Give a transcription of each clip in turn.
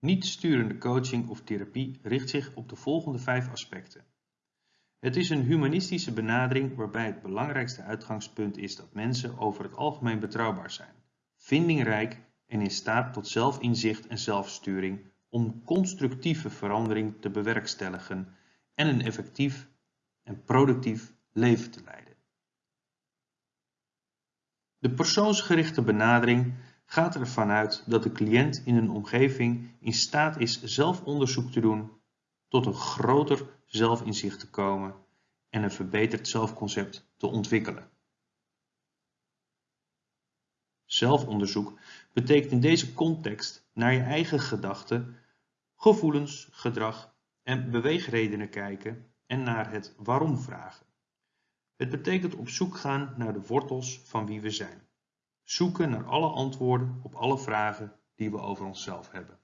Niet-sturende coaching of therapie richt zich op de volgende vijf aspecten. Het is een humanistische benadering waarbij het belangrijkste uitgangspunt is dat mensen over het algemeen betrouwbaar zijn, vindingrijk en in staat tot zelfinzicht en zelfsturing om constructieve verandering te bewerkstelligen en een effectief en productief leven te leiden. De persoonsgerichte benadering gaat ervan uit dat de cliënt in een omgeving in staat is zelf onderzoek te doen, tot een groter zelfinzicht te komen en een verbeterd zelfconcept te ontwikkelen. Zelfonderzoek betekent in deze context naar je eigen gedachten, gevoelens, gedrag en beweegredenen kijken en naar het waarom vragen. Het betekent op zoek gaan naar de wortels van wie we zijn. Zoeken naar alle antwoorden op alle vragen die we over onszelf hebben.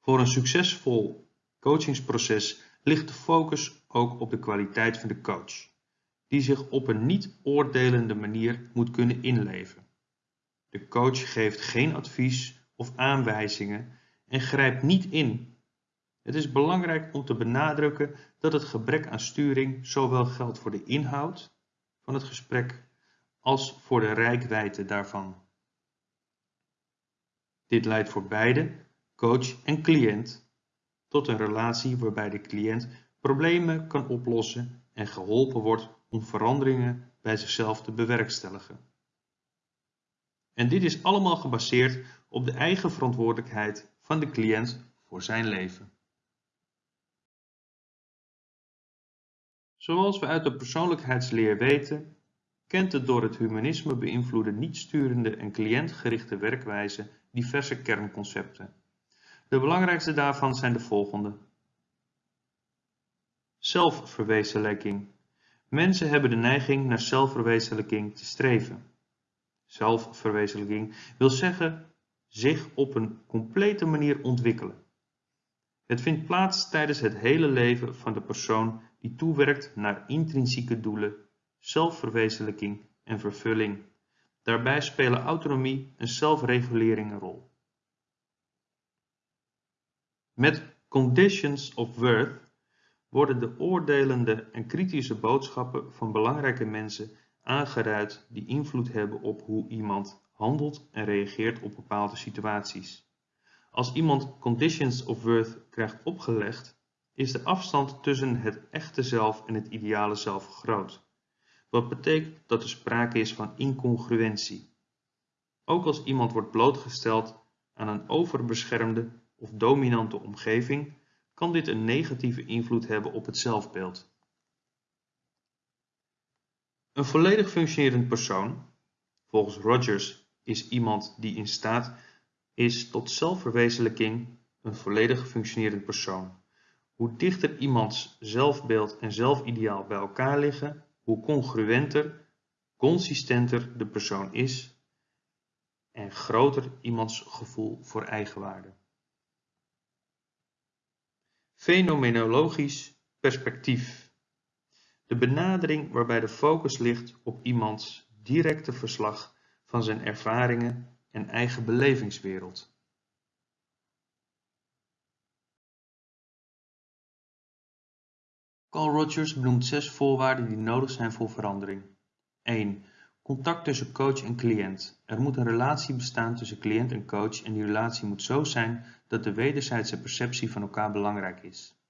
Voor een succesvol coachingsproces ligt de focus ook op de kwaliteit van de coach, die zich op een niet oordelende manier moet kunnen inleven. De coach geeft geen advies of aanwijzingen en grijpt niet in. Het is belangrijk om te benadrukken dat het gebrek aan sturing zowel geldt voor de inhoud van het gesprek als voor de rijkwijde daarvan. Dit leidt voor beide, coach en cliënt, tot een relatie waarbij de cliënt problemen kan oplossen en geholpen wordt om veranderingen bij zichzelf te bewerkstelligen. En dit is allemaal gebaseerd op de eigen verantwoordelijkheid van de cliënt voor zijn leven. Zoals we uit de persoonlijkheidsleer weten, kent de door het humanisme beïnvloede niet-sturende en cliëntgerichte werkwijze diverse kernconcepten. De belangrijkste daarvan zijn de volgende. Zelfverwezenlijking. Mensen hebben de neiging naar zelfverwezenlijking te streven. Zelfverwezenlijking wil zeggen zich op een complete manier ontwikkelen. Het vindt plaats tijdens het hele leven van de persoon die toewerkt naar intrinsieke doelen zelfverwezenlijking en vervulling. Daarbij spelen autonomie en zelfregulering een rol. Met conditions of worth worden de oordelende en kritische boodschappen van belangrijke mensen aangeduid die invloed hebben op hoe iemand handelt en reageert op bepaalde situaties. Als iemand conditions of worth krijgt opgelegd, is de afstand tussen het echte zelf en het ideale zelf groot wat betekent dat er sprake is van incongruentie. Ook als iemand wordt blootgesteld aan een overbeschermde of dominante omgeving, kan dit een negatieve invloed hebben op het zelfbeeld. Een volledig functionerend persoon, volgens Rogers, is iemand die in staat is tot zelfverwezenlijking een volledig functionerend persoon. Hoe dichter iemands zelfbeeld en zelfideaal bij elkaar liggen, hoe congruenter, consistenter de persoon is en groter iemands gevoel voor eigenwaarde. Fenomenologisch perspectief. De benadering waarbij de focus ligt op iemands directe verslag van zijn ervaringen en eigen belevingswereld. Carl Rogers benoemt zes voorwaarden die nodig zijn voor verandering. 1. Contact tussen coach en cliënt. Er moet een relatie bestaan tussen cliënt en coach en die relatie moet zo zijn dat de wederzijdse perceptie van elkaar belangrijk is.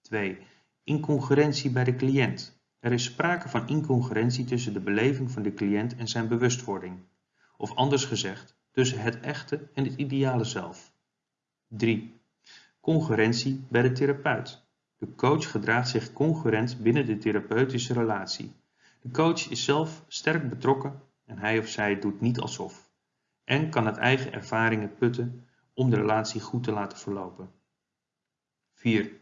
2. Incongruentie bij de cliënt. Er is sprake van incongruentie tussen de beleving van de cliënt en zijn bewustwording. Of anders gezegd, tussen het echte en het ideale zelf. 3. Congruentie bij de therapeut. De coach gedraagt zich congruent binnen de therapeutische relatie. De coach is zelf sterk betrokken en hij of zij doet niet alsof en kan uit eigen ervaringen putten om de relatie goed te laten verlopen. 4.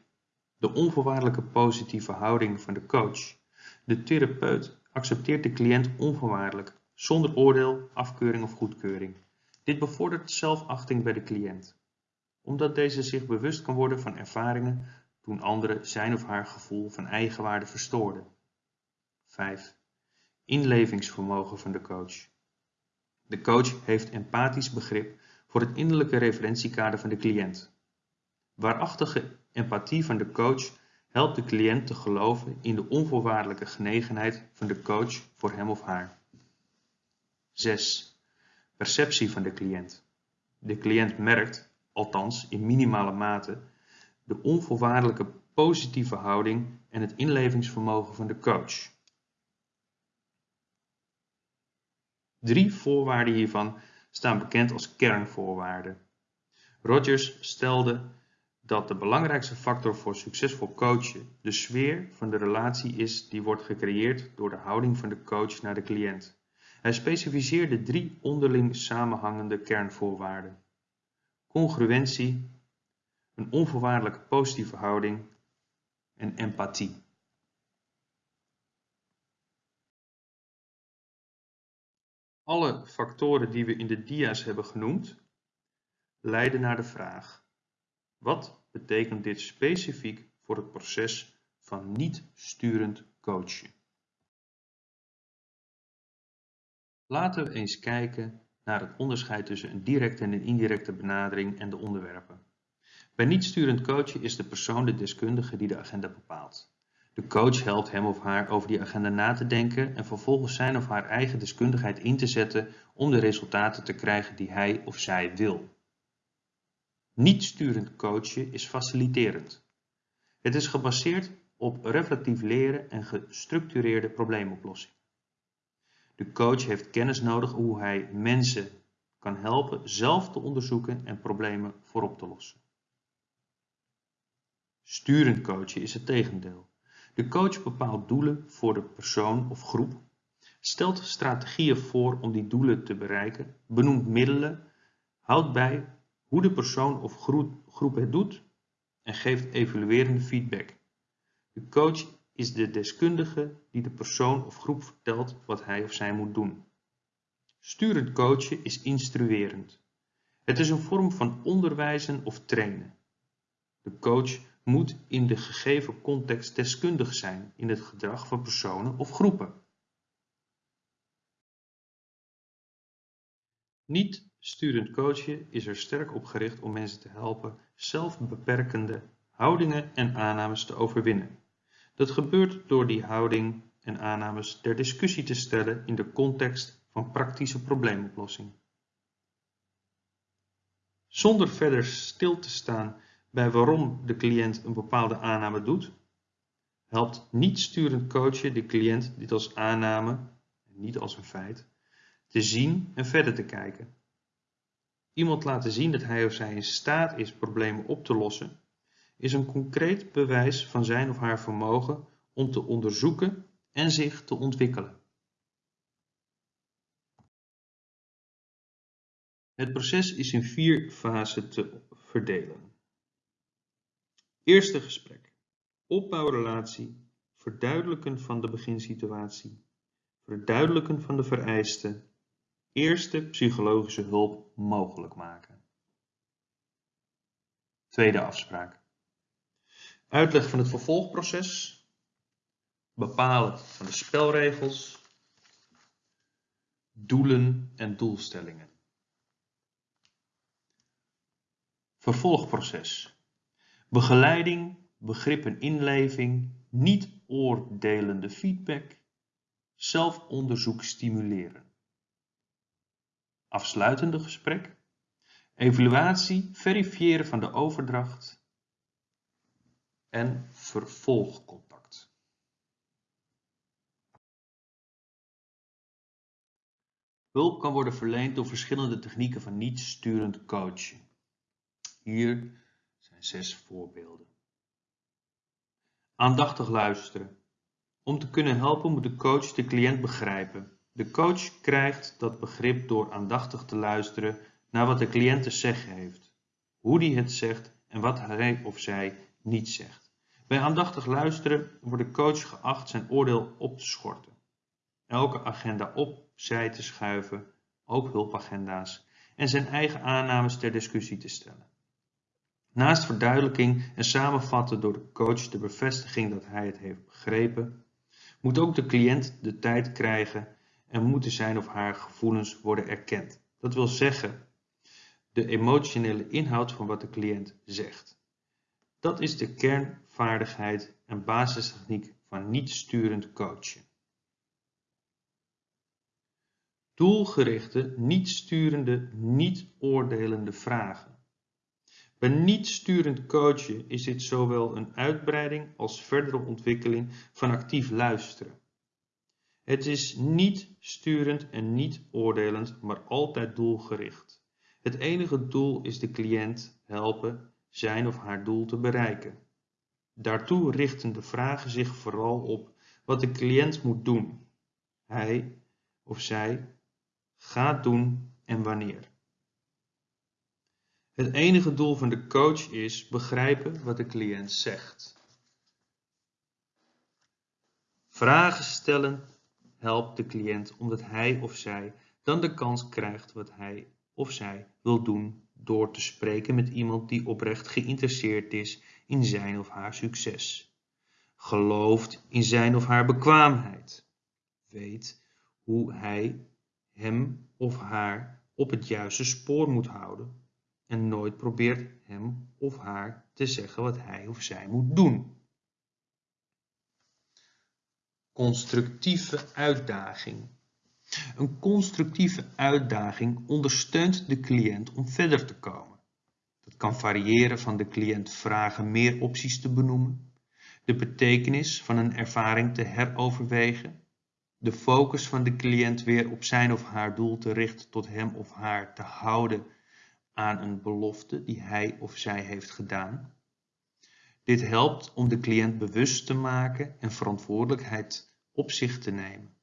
De onvoorwaardelijke positieve houding van de coach. De therapeut accepteert de cliënt onvoorwaardelijk, zonder oordeel, afkeuring of goedkeuring. Dit bevordert zelfachting bij de cliënt, omdat deze zich bewust kan worden van ervaringen toen anderen zijn of haar gevoel van eigenwaarde verstoorden. 5. Inlevingsvermogen van de coach. De coach heeft empathisch begrip voor het innerlijke referentiekader van de cliënt. Waarachtige empathie van de coach helpt de cliënt te geloven in de onvoorwaardelijke genegenheid van de coach voor hem of haar. 6. Perceptie van de cliënt. De cliënt merkt, althans in minimale mate, de onvoorwaardelijke positieve houding en het inlevingsvermogen van de coach. Drie voorwaarden hiervan staan bekend als kernvoorwaarden. Rogers stelde dat de belangrijkste factor voor succesvol coachen de sfeer van de relatie is die wordt gecreëerd door de houding van de coach naar de cliënt. Hij specificeerde drie onderling samenhangende kernvoorwaarden. Congruentie, een onvoorwaardelijke positieve houding en empathie. Alle factoren die we in de dia's hebben genoemd, leiden naar de vraag: wat betekent dit specifiek voor het proces van niet-sturend coachen? Laten we eens kijken naar het onderscheid tussen een directe en een indirecte benadering en de onderwerpen. Bij niet-sturend coachen is de persoon de deskundige die de agenda bepaalt. De coach helpt hem of haar over die agenda na te denken en vervolgens zijn of haar eigen deskundigheid in te zetten om de resultaten te krijgen die hij of zij wil. Niet-sturend coachen is faciliterend. Het is gebaseerd op reflectief leren en gestructureerde probleemoplossing. De coach heeft kennis nodig hoe hij mensen kan helpen zelf te onderzoeken en problemen voorop te lossen. Sturend coachen is het tegendeel. De coach bepaalt doelen voor de persoon of groep, stelt strategieën voor om die doelen te bereiken, benoemt middelen, houdt bij hoe de persoon of groep het doet en geeft evaluerende feedback. De coach is de deskundige die de persoon of groep vertelt wat hij of zij moet doen. Sturend coachen is instruerend. Het is een vorm van onderwijzen of trainen. De coach moet in de gegeven context deskundig zijn in het gedrag van personen of groepen. Niet sturend coachen is er sterk op gericht om mensen te helpen zelfbeperkende houdingen en aannames te overwinnen. Dat gebeurt door die houding en aannames ter discussie te stellen in de context van praktische probleemoplossing. Zonder verder stil te staan bij waarom de cliënt een bepaalde aanname doet, helpt niet sturend coachen de cliënt dit als aanname, niet als een feit, te zien en verder te kijken. Iemand laten zien dat hij of zij in staat is problemen op te lossen, is een concreet bewijs van zijn of haar vermogen om te onderzoeken en zich te ontwikkelen. Het proces is in vier fasen te verdelen. Eerste gesprek. Opbouwrelatie. Verduidelijken van de beginsituatie. Verduidelijken van de vereisten. Eerste psychologische hulp mogelijk maken. Tweede afspraak. Uitleg van het vervolgproces. Bepalen van de spelregels. Doelen en doelstellingen. Vervolgproces. Begeleiding, begrip en inleving, niet oordelende feedback, zelfonderzoek stimuleren. Afsluitende gesprek, evaluatie, verifiëren van de overdracht en vervolgcontact. Hulp kan worden verleend door verschillende technieken van niet-sturend coaching. Hier zes voorbeelden. Aandachtig luisteren. Om te kunnen helpen moet de coach de cliënt begrijpen. De coach krijgt dat begrip door aandachtig te luisteren naar wat de cliënt te zeggen heeft, hoe die het zegt en wat hij of zij niet zegt. Bij aandachtig luisteren wordt de coach geacht zijn oordeel op te schorten, elke agenda opzij te schuiven, ook hulpagenda's, en zijn eigen aannames ter discussie te stellen. Naast verduidelijking en samenvatten door de coach de bevestiging dat hij het heeft begrepen, moet ook de cliënt de tijd krijgen en moeten zijn of haar gevoelens worden erkend. Dat wil zeggen, de emotionele inhoud van wat de cliënt zegt. Dat is de kernvaardigheid en basistechniek van niet-sturend coachen. Doelgerichte, niet-sturende, niet-oordelende vragen. Bij niet-sturend coachen is dit zowel een uitbreiding als verdere ontwikkeling van actief luisteren. Het is niet sturend en niet oordelend, maar altijd doelgericht. Het enige doel is de cliënt helpen zijn of haar doel te bereiken. Daartoe richten de vragen zich vooral op wat de cliënt moet doen. Hij of zij gaat doen en wanneer. Het enige doel van de coach is begrijpen wat de cliënt zegt. Vragen stellen helpt de cliënt omdat hij of zij dan de kans krijgt wat hij of zij wil doen door te spreken met iemand die oprecht geïnteresseerd is in zijn of haar succes, gelooft in zijn of haar bekwaamheid, weet hoe hij hem of haar op het juiste spoor moet houden en nooit probeert hem of haar te zeggen wat hij of zij moet doen. Constructieve uitdaging. Een constructieve uitdaging ondersteunt de cliënt om verder te komen. Dat kan variëren van de cliënt vragen meer opties te benoemen, de betekenis van een ervaring te heroverwegen, de focus van de cliënt weer op zijn of haar doel te richten tot hem of haar te houden aan een belofte die hij of zij heeft gedaan. Dit helpt om de cliënt bewust te maken en verantwoordelijkheid op zich te nemen,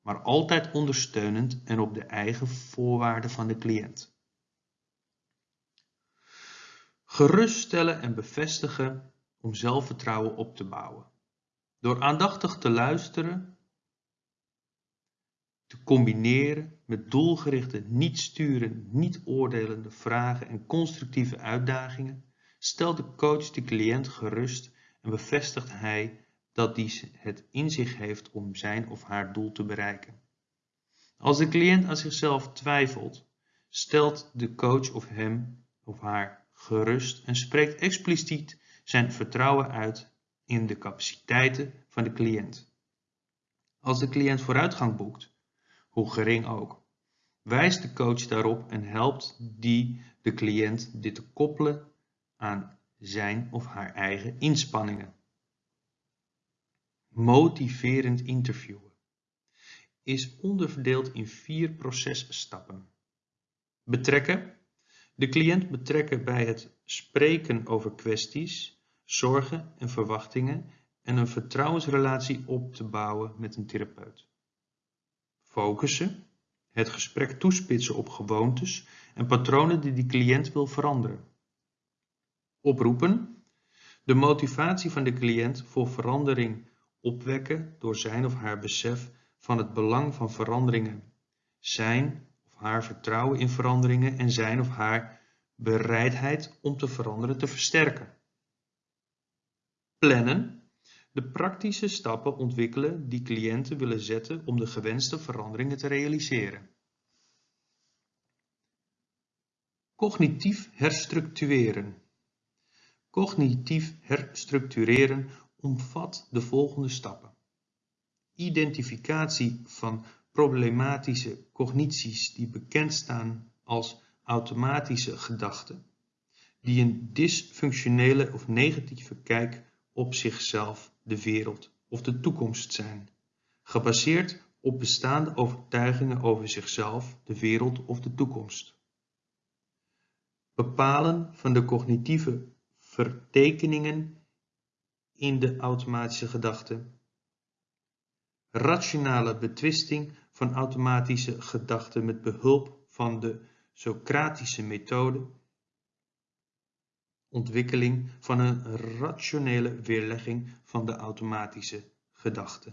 maar altijd ondersteunend en op de eigen voorwaarden van de cliënt. Geruststellen en bevestigen om zelfvertrouwen op te bouwen. Door aandachtig te luisteren te combineren met doelgerichte, niet sturende, niet oordelende vragen en constructieve uitdagingen, stelt de coach de cliënt gerust en bevestigt hij dat hij het in zich heeft om zijn of haar doel te bereiken. Als de cliënt aan zichzelf twijfelt, stelt de coach of hem of haar gerust en spreekt expliciet zijn vertrouwen uit in de capaciteiten van de cliënt. Als de cliënt vooruitgang boekt, hoe gering ook. Wijst de coach daarop en helpt die de cliënt dit te koppelen aan zijn of haar eigen inspanningen. Motiverend interviewen is onderverdeeld in vier processtappen. Betrekken. De cliënt betrekken bij het spreken over kwesties, zorgen en verwachtingen en een vertrouwensrelatie op te bouwen met een therapeut. Focussen, het gesprek toespitsen op gewoontes en patronen die de cliënt wil veranderen. Oproepen, de motivatie van de cliënt voor verandering opwekken door zijn of haar besef van het belang van veranderingen, zijn of haar vertrouwen in veranderingen en zijn of haar bereidheid om te veranderen te versterken. Plannen, de praktische stappen ontwikkelen die cliënten willen zetten om de gewenste veranderingen te realiseren. Cognitief herstructureren. Cognitief herstructureren omvat de volgende stappen. Identificatie van problematische cognities die bekend staan als automatische gedachten, die een dysfunctionele of negatieve kijk op zichzelf de wereld of de toekomst zijn, gebaseerd op bestaande overtuigingen over zichzelf, de wereld of de toekomst. Bepalen van de cognitieve vertekeningen in de automatische gedachte. Rationale betwisting van automatische gedachten met behulp van de Socratische methode ontwikkeling van een rationele weerlegging van de automatische gedachte.